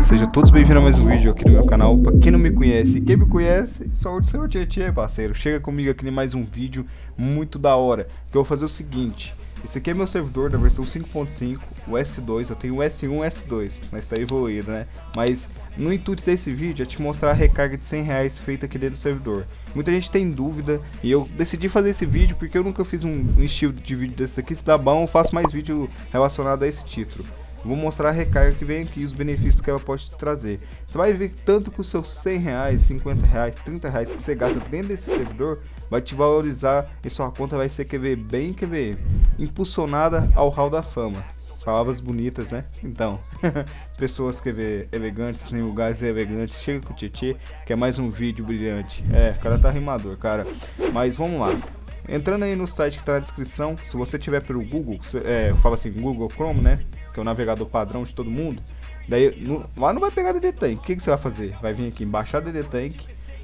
Sejam todos bem-vindos a mais um vídeo aqui no meu canal. Pra quem não me conhece, quem me conhece, sou o seu Tietê, parceiro. Chega comigo aqui em mais um vídeo muito da hora. Que eu vou fazer o seguinte. Esse aqui é meu servidor da versão 5.5, o S2. Eu tenho o S1 e o S2, mas tá evoluído, né? Mas no intuito desse vídeo é te mostrar a recarga de 100 reais feita aqui dentro do servidor. Muita gente tem dúvida e eu decidi fazer esse vídeo porque eu nunca fiz um, um estilo de vídeo desse aqui. Se dá bom, eu faço mais vídeo relacionado a esse título. Vou mostrar a recarga que vem aqui, os benefícios que ela pode te trazer. Você vai ver tanto que os seus 100 reais, 50 reais, 30 reais que você gasta dentro desse servidor vai te valorizar e sua conta vai ser QV bem QV, impulsionada ao hall da fama. Palavras bonitas, né? Então, pessoas QV elegantes, em lugares elegantes, chega com o Tietê, que é mais um vídeo brilhante. É, o cara tá rimador, cara. Mas vamos lá. Entrando aí no site que tá na descrição, se você tiver pelo Google, é, eu falo assim, Google Chrome, né? que é o navegador padrão de todo mundo. Daí, no, lá não vai pegar DD Tank. O que, que você vai fazer? Vai vir aqui em baixar DD Tank.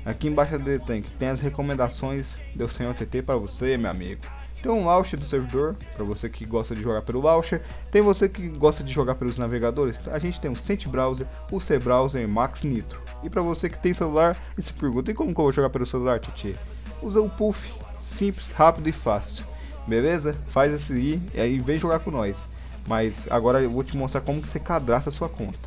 Aqui embaixo do DD Tank tem as recomendações do senhor TT para você, meu amigo. Tem um launcher do servidor, para você que gosta de jogar pelo launcher. Tem você que gosta de jogar pelos navegadores. A gente tem o Sent Browser, o C Browser e Max Nitro. E para você que tem celular e se pergunta, e como que eu vou jogar pelo celular, Titi? Usa o Puff, simples, rápido e fácil. Beleza? Faz esse aí e aí vem jogar com nós. Mas agora eu vou te mostrar como que você cadastra a sua conta.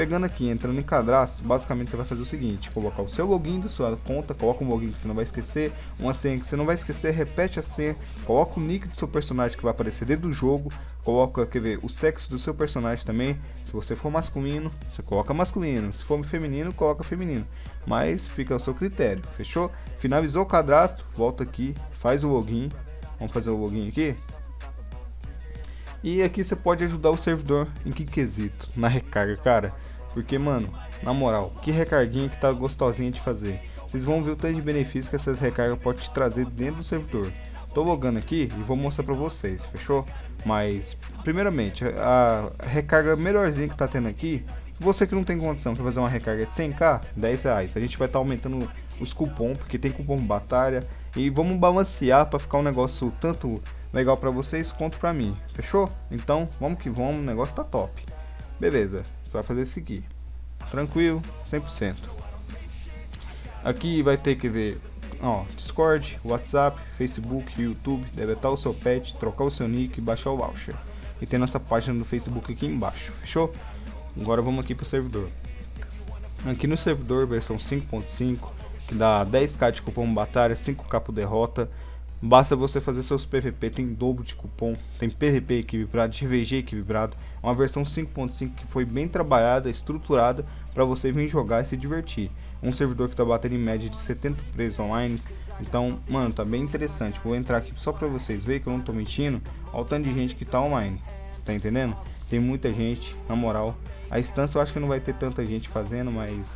Pegando aqui, entrando em cadastro, basicamente você vai fazer o seguinte, colocar o seu login da sua conta, coloca um login que você não vai esquecer, uma senha que você não vai esquecer, repete a senha, coloca o nick do seu personagem que vai aparecer dentro do jogo, coloca, quer ver, o sexo do seu personagem também, se você for masculino, você coloca masculino, se for feminino, coloca feminino, mas fica ao seu critério, fechou? Finalizou o cadastro, volta aqui, faz o login, vamos fazer o login aqui, e aqui você pode ajudar o servidor em que quesito? Na recarga, cara. Porque, mano, na moral, que recarguinha que tá gostosinha de fazer. Vocês vão ver o tanto de benefícios que essas recargas podem te trazer dentro do servidor. Tô logando aqui e vou mostrar pra vocês, fechou? Mas, primeiramente, a recarga melhorzinha que tá tendo aqui, você que não tem condição de fazer uma recarga de 100k, 10 reais. A gente vai estar tá aumentando os cupons, porque tem cupom batalha. E vamos balancear para ficar um negócio tanto legal para vocês quanto para mim, fechou? Então vamos que vamos, o negócio tá top. Beleza, você vai fazer isso aqui, tranquilo, 100%. Aqui vai ter que ver, ó, Discord, WhatsApp, Facebook, YouTube, deletar o seu pet, trocar o seu nick, baixar o voucher. E tem nossa página no Facebook aqui embaixo, fechou? Agora vamos aqui pro servidor. Aqui no servidor versão 5.5, que dá 10k de cupom batalha, 5k por derrota, Basta você fazer seus PVP, tem dobro de cupom, tem PVP equilibrado, GVG equilibrado, é uma versão 5.5 que foi bem trabalhada, estruturada para você vir jogar e se divertir. Um servidor que está batendo em média de 70 presos online, então, mano, tá bem interessante. Vou entrar aqui só para vocês verem que eu não tô mentindo, olha o tanto de gente que tá online, tá entendendo? Tem muita gente, na moral. A instância eu acho que não vai ter tanta gente fazendo, mas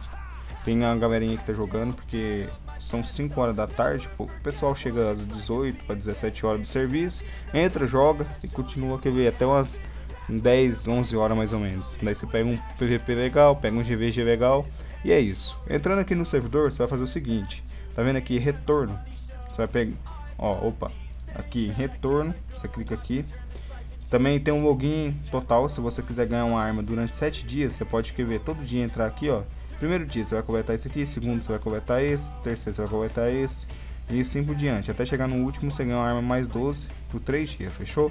tem a galerinha que tá jogando, porque são 5 horas da tarde, o pessoal chega às 18 para 17 horas do serviço, entra, joga e continua quer ver até umas 10, 11 horas mais ou menos. Daí você pega um PVP legal, pega um GVG legal e é isso. Entrando aqui no servidor, você vai fazer o seguinte, tá vendo aqui retorno? Você vai pegar, ó, opa, aqui retorno, você clica aqui. Também tem um login total, se você quiser ganhar uma arma durante 7 dias, você pode quer ver todo dia entrar aqui, ó Primeiro dia você vai coletar esse aqui, segundo você vai coletar esse, terceiro você vai coletar esse, e assim por diante. Até chegar no último você ganha uma arma mais 12 por 3 dias, fechou?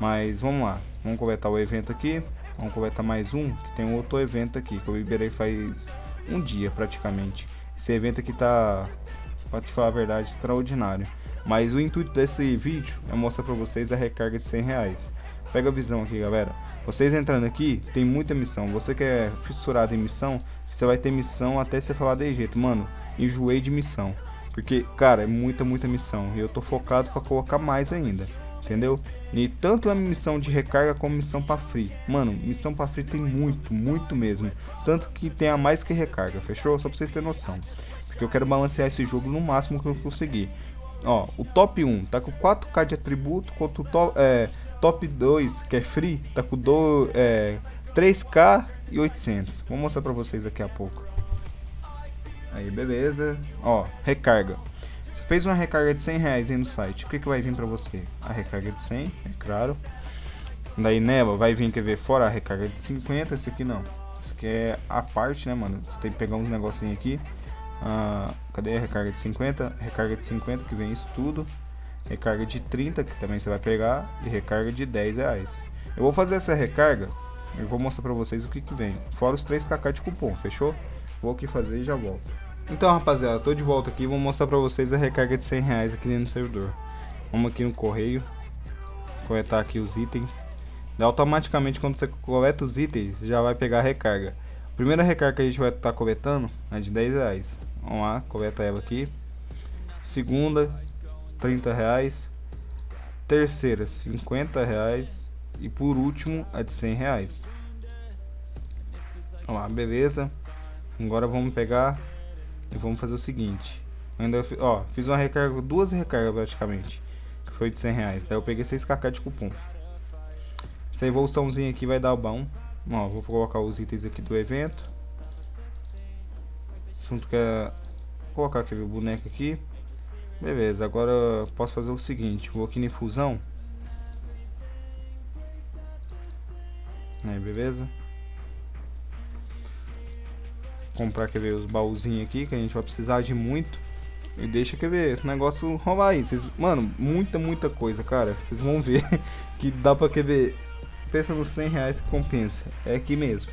Mas vamos lá, vamos coletar o evento aqui, vamos coletar mais um, que tem outro evento aqui, que eu liberei faz um dia praticamente. Esse evento aqui tá, pra te falar a verdade, extraordinário. Mas o intuito desse vídeo é mostrar pra vocês a recarga de 100 reais. Pega a visão aqui, galera. Vocês entrando aqui, tem muita missão. Você que é fissurado em missão, você vai ter missão até você falar de jeito. Mano, enjoei de missão. Porque, cara, é muita, muita missão. E eu tô focado pra colocar mais ainda. Entendeu? E tanto a missão de recarga como missão pra free. Mano, missão pra free tem muito, muito mesmo. Tanto que tem a mais que recarga, fechou? Só pra vocês terem noção. Porque eu quero balancear esse jogo no máximo que eu conseguir. Ó, o top 1 tá com 4k de atributo, enquanto o top, é, top 2, que é free, tá com do, é, 3k e 800. Vou mostrar pra vocês daqui a pouco. Aí, beleza. Ó, recarga. Você fez uma recarga de 100 reais aí no site. O que, que vai vir pra você? A recarga de 100, é claro. Daí nela vai vir, quer ver, fora a recarga de 50. Esse aqui não. Esse que é a parte, né, mano? Você tem que pegar uns negocinhos aqui. Ah, cadê a recarga de 50? Recarga de 50, que vem isso tudo. Recarga de 30, que também você vai pegar. E recarga de 10 reais. Eu vou fazer essa recarga. Eu vou mostrar pra vocês o que que vem. Fora os 3kk de cupom, fechou? Vou aqui fazer e já volto. Então, rapaziada, tô de volta aqui. Vou mostrar pra vocês a recarga de 100 reais aqui no servidor. Vamos aqui no correio. Coletar aqui os itens. automaticamente, quando você coleta os itens, já vai pegar a recarga. Primeira recarga que a gente vai estar tá coletando é de 10 reais. Vamos lá, coleta ela aqui. Segunda, 30 reais. Terceira, 50 reais. E por último, a de 100 reais. Vamos lá, beleza. Agora vamos pegar e vamos fazer o seguinte. Ainda, ó, fiz uma recarga, duas recargas praticamente. Que foi de 100 reais. Daí eu peguei 6kk de cupom. Essa evoluçãozinha aqui vai dar bom. Ó, vou colocar os itens aqui do evento. Junto com a... Vou colocar aquele boneco aqui. Beleza, agora posso fazer o seguinte. Vou aqui em fusão. Beleza. Comprar, quer ver, os baúzinhos aqui, que a gente vai precisar de muito. E deixa, quer ver, o negócio rolar aí. Vocês, mano, muita, muita coisa, cara. Vocês vão ver que dá pra, quer ver, pensa nos 100 reais que compensa. É aqui mesmo.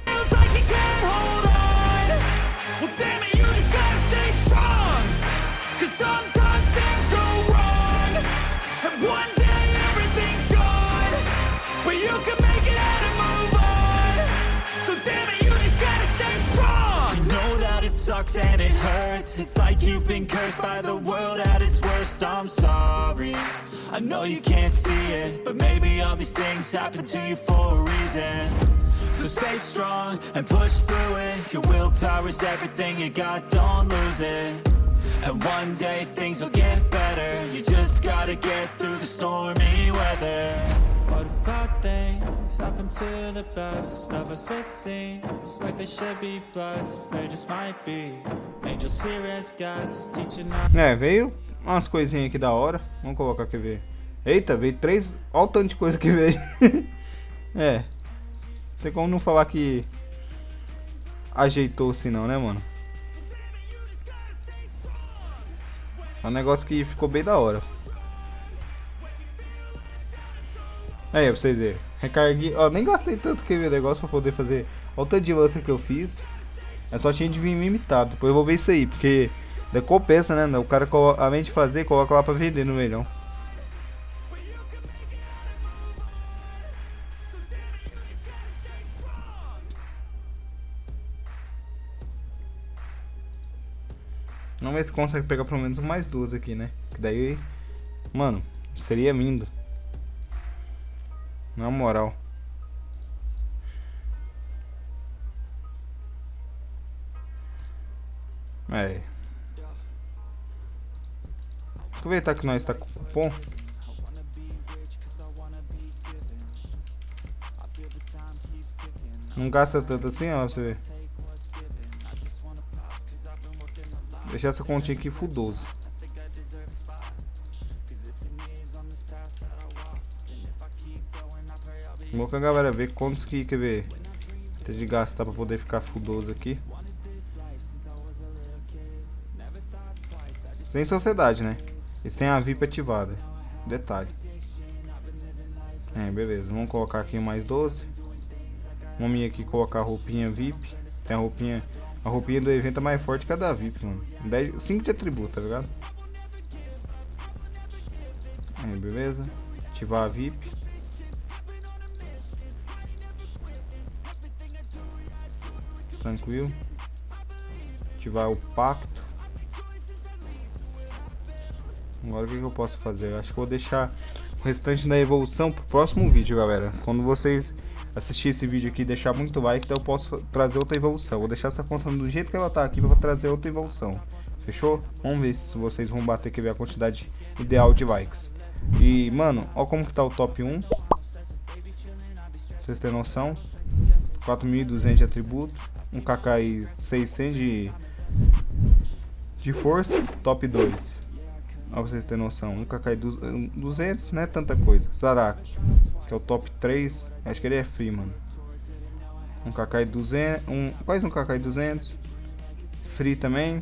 And it hurts. It's like you've been cursed by the world at its worst. I'm sorry, I know you can't see it But maybe all these things happen to you for a reason. So stay strong and push through it. Your willpower is everything you got, don't lose it. And one day things will get better. You just gotta get through the stormy weather happen to the best of us it seems Like they should be blessed, they just might be. Angels here as guests, teaching É, veio umas coisinhas aqui da hora. Vamos colocar aqui ver Eita, veio três... Olha o tanto de coisa que veio. É. Tem como não falar que Ajeitou-se não, né, mano? É um negócio que ficou bem da hora Aí, pra vocês verem. Recarguei. Ó, nem gastei tanto que o negócio pra poder fazer. Olha o tanto de lança que eu fiz. É só tinha de vir imitado. Depois eu vou ver isso aí, porque compensa, né? O cara, além de fazer, coloca lá pra vender no melhor. Vamos ver se consegue pegar pelo menos mais duas aqui, né? Que daí, mano, seria lindo. Na moral. É. Aproveitar que nós está com cupom. Não gasta tanto assim, ó, pra você ver. Deixar essa continha aqui full 12. Smoke a galera ver quantos que, quer ver, tem de gastar pra poder ficar fudoso aqui. Sem sociedade, né? E sem a VIP ativada. Detalhe. É, beleza. Vamos colocar aqui mais 12. Vamos ir aqui colocar a roupinha VIP. Tem a roupinha... A roupinha do evento é mais forte que a da VIP, mano. 10, 5 de atributo, tá ligado? É, beleza. Ativar a VIP. Tranquilo. Ativar o pacto. Agora o que, que eu posso fazer? Acho que vou deixar o restante da evolução pro próximo vídeo, galera. Quando vocês assistir esse vídeo aqui e deixar muito like, então eu posso trazer outra evolução. Vou deixar essa conta do jeito que ela tá aqui para trazer outra evolução. Fechou? Vamos ver se vocês vão bater aqui ver a quantidade ideal de likes. E, mano, ó como que tá o top 1. Pra vocês terem noção. 4.200 de atributo um KKI 600 de, de força, top 2. Pra vocês terem noção, um KKI 200 não é tanta coisa. Zarak, que é o top 3, acho que ele é free, mano. Um KK 200, um, quase um KK 200. Free também.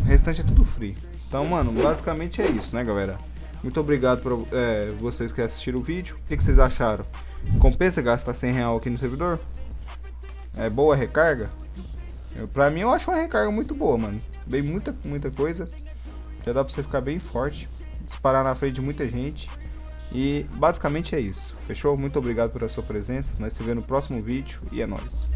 O restante é tudo free. Então, mano, basicamente é isso, né, galera? Muito obrigado por é, vocês que assistiram o vídeo. O que, que, vocês acharam? Compensa gastar 100 real aqui no servidor? É boa a recarga? Eu, pra mim, eu acho uma recarga muito boa, mano. Bem muita, muita coisa. Já dá pra você ficar bem forte. Disparar na frente de muita gente. E basicamente é isso. Fechou? Muito obrigado pela sua presença. Nós se vemos no próximo vídeo e é nóis.